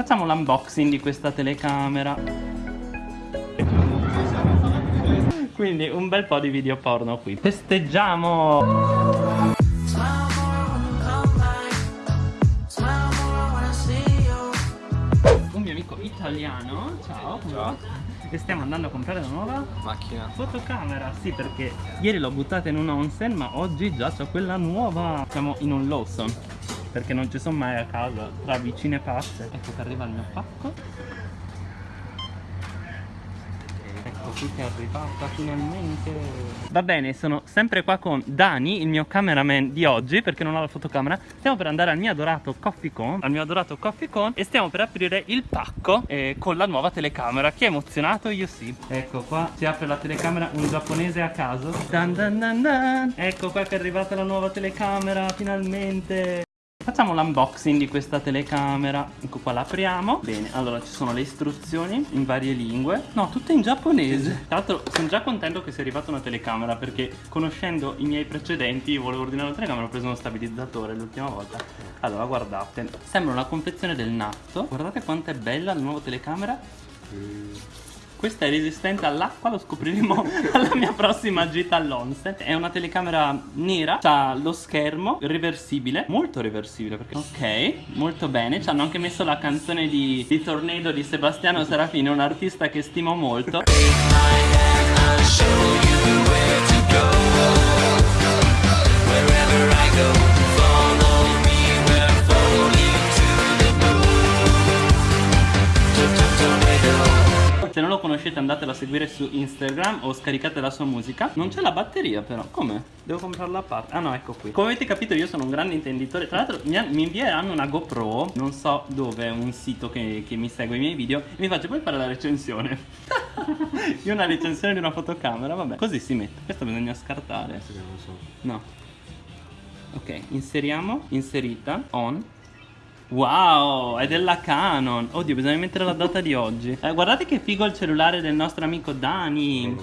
facciamo l'unboxing di questa telecamera. Quindi un bel po' di video porno qui. Festeggiamo! Un mio amico italiano Ciao Ciao. E stiamo andando a comprare la nuova Macchina. fotocamera. Sì perché ieri l'ho buttata in un onsen Ma oggi già c'ho quella nuova. Siamo in un Lawson Perché non ci sono mai a casa Tra vicine pazze. Ecco che arriva il mio pacco. Ecco qui che è arrivata finalmente. Va bene sono sempre qua con Dani Il mio cameraman di oggi Perché non ho la fotocamera. Stiamo per andare al mio adorato Coffee Con. Al mio adorato Coffee Con. E stiamo per aprire il pacco eh, Con la nuova telecamera. Chi è emozionato? Io sì. Ecco qua si apre la telecamera Un giapponese a caso. Dan dan dan dan. Ecco qua che è arrivata la nuova telecamera Finalmente Facciamo l'unboxing di questa telecamera. Ecco qua l'apriamo. Bene, allora ci sono le istruzioni in varie lingue. No, tutte in giapponese. Tra l'altro sono già contento che sia arrivata una telecamera Perché conoscendo i miei precedenti Volevo ordinare una telecamera Ho preso uno stabilizzatore l'ultima volta. Allora guardate Sembra una confezione del natto. Guardate quanto è bella la nuova telecamera questa è resistente all'acqua, lo scopriremo alla mia prossima gita all'onset. È una telecamera nera, ha lo schermo reversibile, molto reversibile perché... Ok, molto bene, ci hanno anche messo la canzone di, di Tornado di Sebastiano Serafini, un artista che stimo molto. Andatelo a seguire su Instagram o scaricate la sua musica. Non c'è la batteria però, come? Devo comprarla a parte. Ah no, ecco qui. Come avete capito io sono un grande intenditore. Tra l'altro mi, mi invieranno una GoPro Non so dove, un sito che, che mi segue i miei video E mi faccio poi fare la recensione? Io una recensione di una fotocamera, vabbè. Così si mette, questo bisogna scartare. No. Ok, inseriamo, inserita, on Wow, è della Canon. Oddio, bisogna mettere la data di oggi. Eh, Guardate che figo il cellulare del nostro amico Dani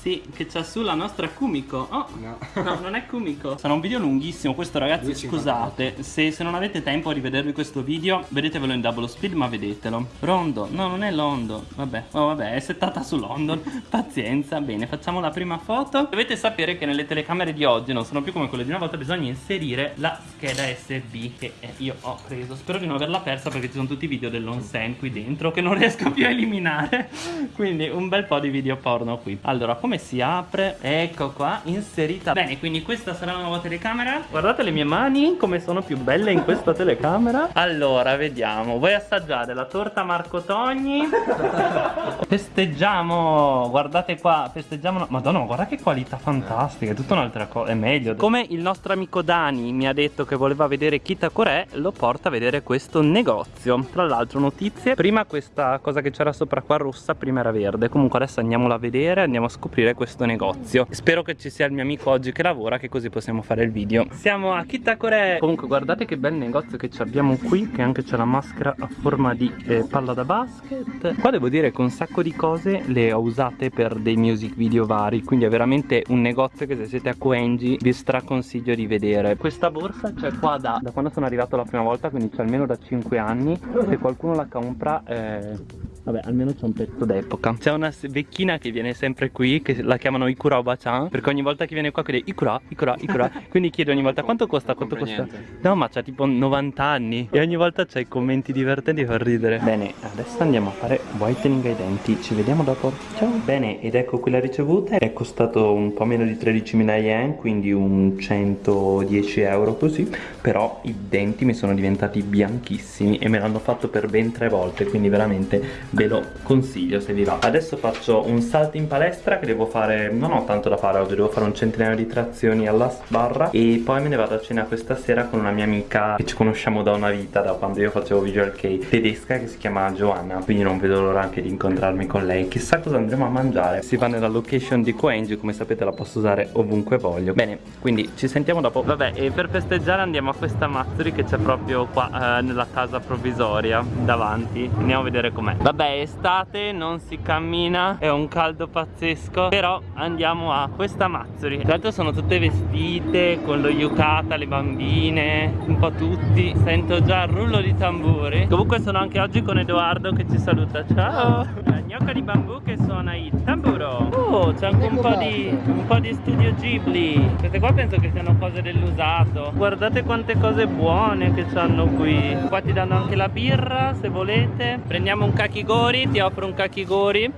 Sì, che c'ha su la nostra Kumiko. Oh, No. no, non è Kumiko. Sarà un video lunghissimo Questo ragazzi, 2,58. scusate. se, se non avete tempo a rivedervi questo video Vedetevelo in double speed, ma vedetelo. Rondo, no, non è London Vabbè, oh, vabbè, è settata su London Pazienza, bene, facciamo la prima foto. Dovete sapere che nelle telecamere di oggi Non sono più come quelle di una volta Bisogna inserire la scheda SD Che eh, io ho preso. Spero di non averla persa perché ci sono tutti i video dell'onsen qui dentro Che non riesco più a eliminare. Quindi un bel po' di video porno qui. Allora, come si apre? Ecco qua, inserita. Bene, quindi questa sarà la nuova telecamera. Guardate le mie mani come sono più belle in questa telecamera. Allora, vediamo. Vuoi assaggiare la torta Marco Togni? Festeggiamo Guardate qua, festeggiamo Madonna, guarda che qualità fantastica È tutta un'altra cosa, è meglio. Come il nostro amico Dani mi ha detto che voleva vedere Kitakore Lo porta a vedere questo negozio. Tra l'altro notizie. Prima questa cosa che c'era sopra qua rossa Prima era verde. Comunque adesso andiamola a vedere Andiamo a scoprire questo negozio. Spero che ci sia il mio amico oggi che lavora Che così possiamo fare il video. Siamo a Kitakore Comunque guardate che bel negozio che ci abbiamo qui Che anche c'è la maschera a forma di eh, palla da basket. Qua devo dire che un sacco di cose le ho usate per dei music video vari Quindi è veramente un negozio che se siete a Koenji vi straconsiglio di vedere. Questa borsa c'è qua da, da quando sono arrivato la prima volta Quindi c'è almeno da 5 anni. Se qualcuno la compra eh, Vabbè almeno c'è un pezzo d'epoca. C'è una vecchina che viene sempre qui Che la chiamano Ikura Oba-chan Perché ogni volta che viene qua chiede Ikura, Ikura, Ikura Quindi chiede ogni volta quanto costa, quanto costa. No ma c'ha tipo 90 anni. E ogni volta c'è i commenti divertenti per ridere. Bene adesso andiamo a fare whitening ai denti. Ci vediamo dopo. Ciao. Bene ed ecco qui la ricevuta. È costato un po' meno di 13.000 yen Quindi un 110 euro così. Però i denti mi sono diventati bianchissimi E me l'hanno fatto per ben tre volte Quindi veramente ve lo consiglio se vi va. Adesso faccio un salto in palestra Che devo fare Non ho tanto da fare oggi Devo fare un centinaio di trazioni alla sbarra E poi me ne vado a cena questa sera con una mia amica Che ci conosciamo da una vita Da quando io facevo visual kei Tedesca che si chiama Joanna Quindi non vedo l'ora anche di incontrarmi con lei. Chissà cosa andremo a mangiare. Si va nella location di Koenji Come sapete la posso usare ovunque voglio. Bene quindi ci sentiamo dopo. Vabbè e per festeggiare andiamo a questa Matsuri Che c'è proprio qua eh, nella casa provvisoria Davanti. Andiamo a vedere com'è. Vabbè Vabbè è estate non si cammina È un caldo pazzesco Però andiamo a questa Mazzuri. Tra l'altro sono tutte vestite Con lo yukata, le bambine Un po' tutti. Sento già il rullo di tamburi. Comunque sono anche oggi con Edoardo che ci saluta. Ciao! La gnocca di bambù che suona il tamburo. Oh c'è anche un po, di, un po' di studio Ghibli. Queste qua penso che siano cose dell'usato. Guardate quante cose buone che hanno qui. Qua ti danno anche la birra se volete. Prendiamo un kakigori Ti offro un kakigori.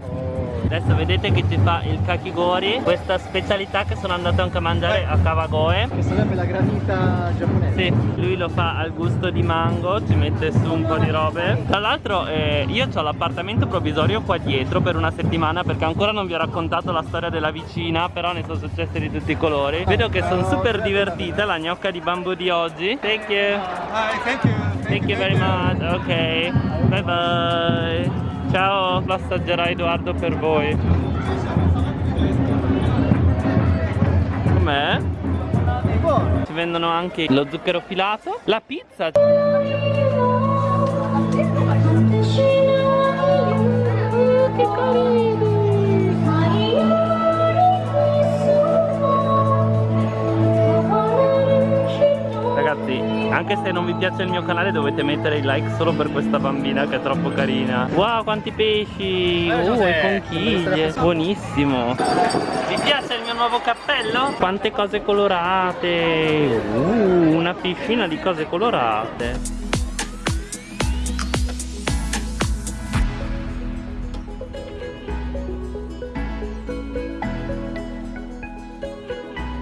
Adesso vedete che ci fa il kakigori Questa specialità che sono andato anche a mangiare a Kawagoe Che sarebbe la granita giapponese. Sì, lui lo fa al gusto di mango Ci mette su un po' di robe. Tra l'altro eh, io ho l'appartamento provvisorio qua dietro per una settimana Perché ancora non vi ho raccontato la storia della vicina Però ne sono successe di tutti i colori. Vedo che sono super divertita la gnocca di bambù di oggi. Thank you. Hi, thank you Thank you very much. Ok, bye bye Ciao, lo assaggerà Edoardo per voi Com'è? Ci vendono anche lo zucchero filato La pizza anche se non vi piace il mio canale dovete mettere il like solo per questa bambina che è troppo carina Wow, quanti pesci! Eh, Uh, Giuseppe, e conchiglie! Buonissimo! Vi piace il mio nuovo cappello? Quante cose colorate! Uh, una piscina di cose colorate!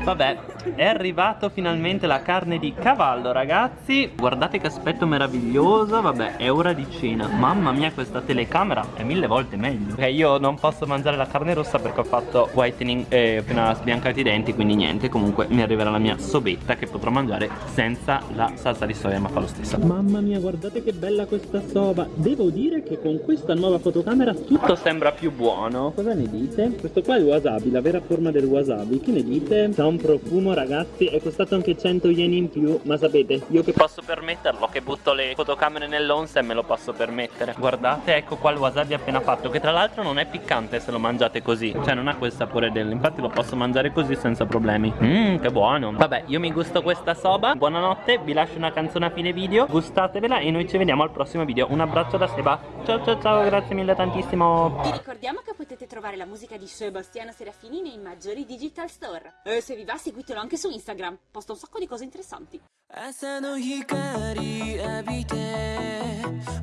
Vabbè, è arrivato finalmente la carne di cavallo ragazzi. Guardate che aspetto meraviglioso. Vabbè, è ora di cena. Mamma mia, questa telecamera è mille volte meglio. Ok, io non posso mangiare la carne rossa perché ho fatto whitening e ho appena sbiancato i denti Quindi niente, comunque mi arriverà la mia sobetta che potrò mangiare senza la salsa di soia Ma fa lo stesso. Mamma mia, guardate che bella questa soba. Devo dire che con questa nuova fotocamera tutto sembra più buono. Cosa ne dite? Questo qua è il wasabi, la vera forma del wasabi. Che ne dite? Ha un profumo ragazzi È costato anche 100 yen in più Ma sapete, io che posso permetterlo Che butto le fotocamere nell'once me lo posso permettere Guardate, ecco qua il wasabi appena fatto Che tra l'altro non è piccante se lo mangiate così. Cioè non ha quel sapore del Infatti lo posso mangiare così senza problemi. Mmm, che buono. Vabbè, io mi gusto questa soba. Buonanotte, vi lascio una canzone a fine video. Gustatevela e noi ci vediamo al prossimo video. Un abbraccio da Seba. Ciao ciao ciao, grazie mille tantissimo. Vi ricordiamo che potete trovare la musica di Sebastiano Serafini nei maggiori digital store. E se vi va seguitelo anche su Instagram, posta un sacco di cose interessanti. 朝の光浴びて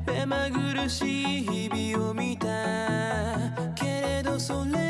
目まぐるしい日々を見たけれどそれ